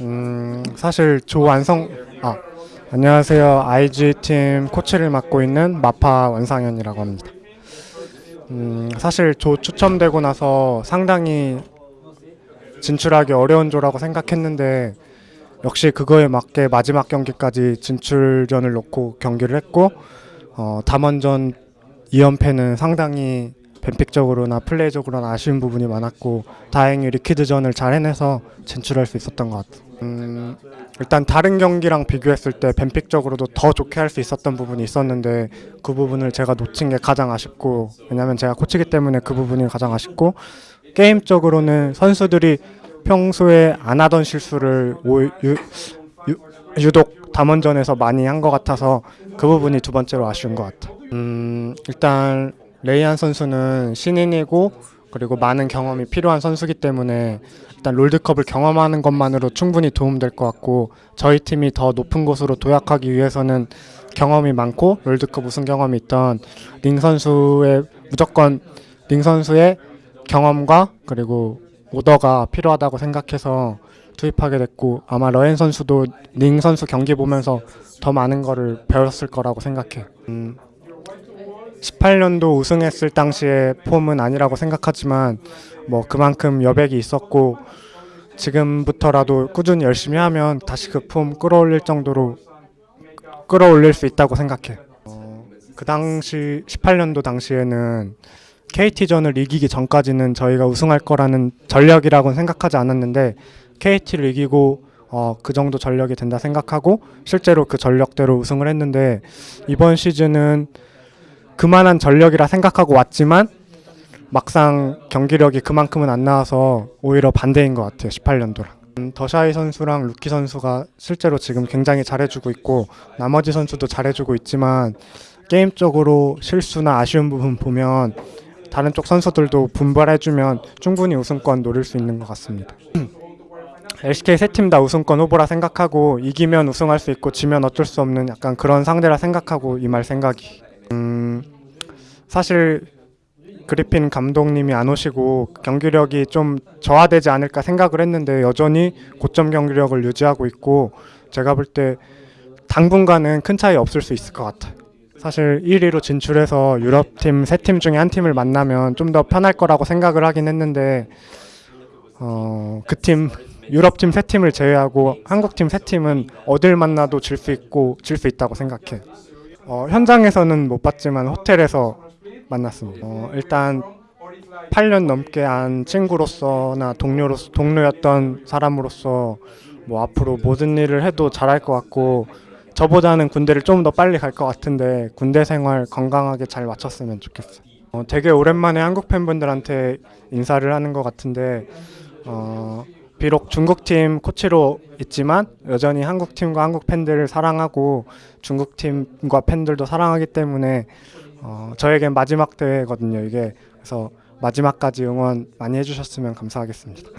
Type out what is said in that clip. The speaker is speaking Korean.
음, 사실 조완성 아 안녕하세요 IG 팀 코치를 맡고 있는 마파 원상현이라고 합니다. 음, 사실 조 추첨되고 나서 상당히 진출하기 어려운 조라고 생각했는데 역시 그거에 맞게 마지막 경기까지 진출전을 놓고 경기를 했고 어, 담원전 2연패는 상당히 뱀픽적으로나 플레이적으로나 아쉬운 부분이 많았고 다행히 리퀴드전을 잘 해내서 진출할 수 있었던 것 같아요. 음, 일단 다른 경기랑 비교했을 때 뱀픽적으로도 더 좋게 할 수 있었던 부분이 있었는데 그 부분을 제가 놓친 게 가장 아쉽고 왜냐면 제가 코치기 때문에 그 부분이 가장 아쉽고 게임적으로는 선수들이 평소에 안 하던 실수를 오, 유, 유, 유독 담원전에서 많이 한 것 같아서 그 부분이 두 번째로 아쉬운 것 같아요. 음, 일단 레이안 선수는 신인이고 그리고 많은 경험이 필요한 선수기 때문에 일단 롤드컵을 경험하는 것만으로 충분히 도움될 것 같고 저희 팀이 더 높은 곳으로 도약하기 위해서는 경험이 많고 롤드컵 우승 경험이 있던 링 선수의 무조건 링 선수의 경험과 그리고 오더가 필요하다고 생각해서 투입하게 됐고 아마 레이안 선수도 링 선수 경기 보면서 더 많은 거를 배웠을 거라고 생각해요. 음, 18년도 우승했을 당시의 폼은 아니라고 생각하지만 뭐 그만큼 여백이 있었고 지금부터라도 꾸준히 열심히 하면 다시 그 폼 끌어올릴 정도로 끌어올릴 수 있다고 생각해. 어, 그 당시 18년도 당시에는 KT전을 이기기 전까지는 저희가 우승할 거라는 전력이라고는 생각하지 않았는데 KT를 이기고 어, 그 정도 전력이 된다 생각하고 실제로 그 전력대로 우승을 했는데 이번 시즌은 그만한 전력이라 생각하고 왔지만 막상 경기력이 그만큼은 안 나와서 오히려 반대인 것 같아요 18년도랑. 음, 더샤이 선수랑 루키 선수가 실제로 지금 굉장히 잘해주고 있고 나머지 선수도 잘해주고 있지만 게임적으로 실수나 아쉬운 부분 보면 다른 쪽 선수들도 분발해주면 충분히 우승권 노릴 수 있는 것 같습니다. LCK 세 팀 다 우승권 후보라 생각하고 이기면 우승할 수 있고 지면 어쩔 수 없는 약간 그런 상대라 생각하고 이 말 생각이 음, 사실 그리핀 감독님이 안 오시고 경기력이 좀 저하되지 않을까 생각을 했는데 여전히 고점 경기력을 유지하고 있고 제가 볼 때 당분간은 큰 차이 없을 수 있을 것 같아요. 사실 1위로 진출해서 유럽팀 세 팀 중에 한 팀을 만나면 좀 더 편할 거라고 생각을 하긴 했는데 어, 그 팀 유럽팀 세 팀을 제외하고 한국팀 세 팀은 어딜 만나도 질 수 있고 질 수 있다고 생각해. 어, 현장에서는 못 봤지만 호텔에서 만났습니다. 어, 일단 8년 넘게 한 친구로서나 동료로서 동료였던 사람으로서 뭐 앞으로 모든 일을 해도 잘할 것 같고 저보다는 군대를 좀 더 빨리 갈 것 같은데 군대 생활 건강하게 잘 마쳤으면 좋겠어요. 어, 되게 오랜만에 한국 팬분들한테 인사를 하는 것 같은데 어, 비록 중국팀 코치로 있지만 여전히 한국팀과 한국 팬들을 사랑하고 중국팀과 팬들도 사랑하기 때문에 어, 저에겐 마지막 대회거든요 이게 그래서 마지막까지 응원 많이 해주셨으면 감사하겠습니다.